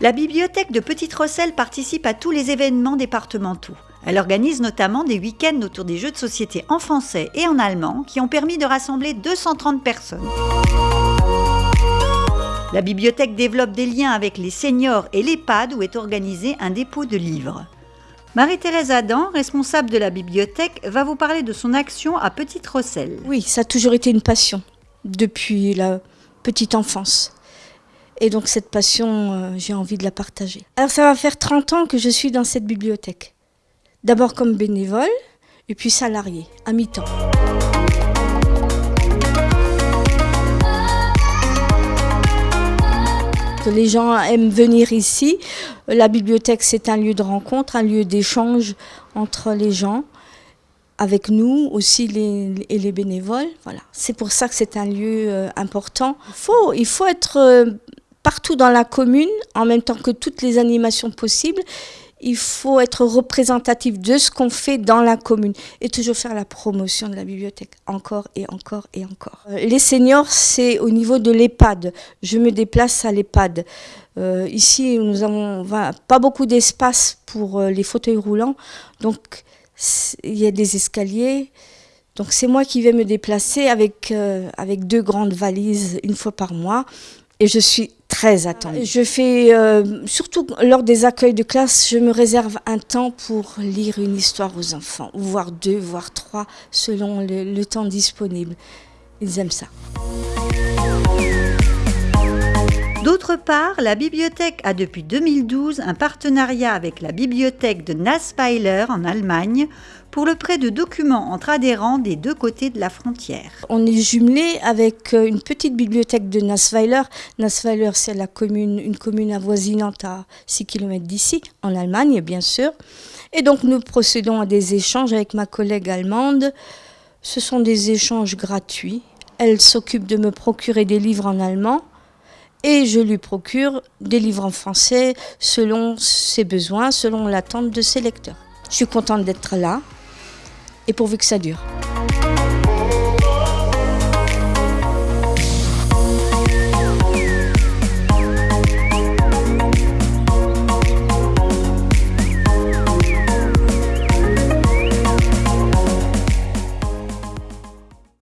La bibliothèque de Petite Rosselle participe à tous les événements départementaux. Elle organise notamment des week-ends autour des jeux de société en français et en allemand qui ont permis de rassembler 230 personnes. La bibliothèque développe des liens avec les seniors et l'EHPAD où est organisé un dépôt de livres. Marie-Thérèse Adam, responsable de la bibliothèque, va vous parler de son action à Petite Rosselle. Oui, ça a toujours été une passion depuis la petite enfance. Et donc cette passion, euh, j'ai envie de la partager. Alors ça va faire 30 ans que je suis dans cette bibliothèque. D'abord comme bénévole et puis salarié, à mi-temps. Les gens aiment venir ici. La bibliothèque, c'est un lieu de rencontre, un lieu d'échange entre les gens, avec nous aussi et les bénévoles. Voilà. C'est pour ça que c'est un lieu euh, important. Il faut, il faut être euh, partout dans la commune, en même temps que toutes les animations possibles il faut être représentatif de ce qu'on fait dans la commune et toujours faire la promotion de la bibliothèque, encore et encore et encore. Euh, les seniors, c'est au niveau de l'EHPAD. Je me déplace à l'EHPAD. Euh, ici, nous n'avons pas beaucoup d'espace pour euh, les fauteuils roulants, donc il y a des escaliers. Donc c'est moi qui vais me déplacer avec, avec deux grandes valises une fois par mois et je suis très attendue. Je fais, euh, surtout lors des accueils de classe, je me réserve un temps pour lire une histoire aux enfants, voire deux, voire trois, selon le, le temps disponible. Ils aiment ça. D'autre part, la bibliothèque a depuis 2012 un partenariat avec la bibliothèque de Nassweiler en Allemagne pour le prêt de documents entre adhérents des deux côtés de la frontière. On est jumelé avec euh, une petite bibliothèque de Nassweiler. Nassweiler, c'est la commune, une commune avoisinante à 6 km d'ici, en Allemagne bien sûr. Et donc nous procédons à des échanges avec ma collègue allemande. Ce sont des échanges gratuits. Elle s'occupe de me procurer des livres en allemand et je lui procure des livres en français selon ses besoins, selon l'attente de ses lecteurs. Je suis contente d'être là et pourvu que ça dure.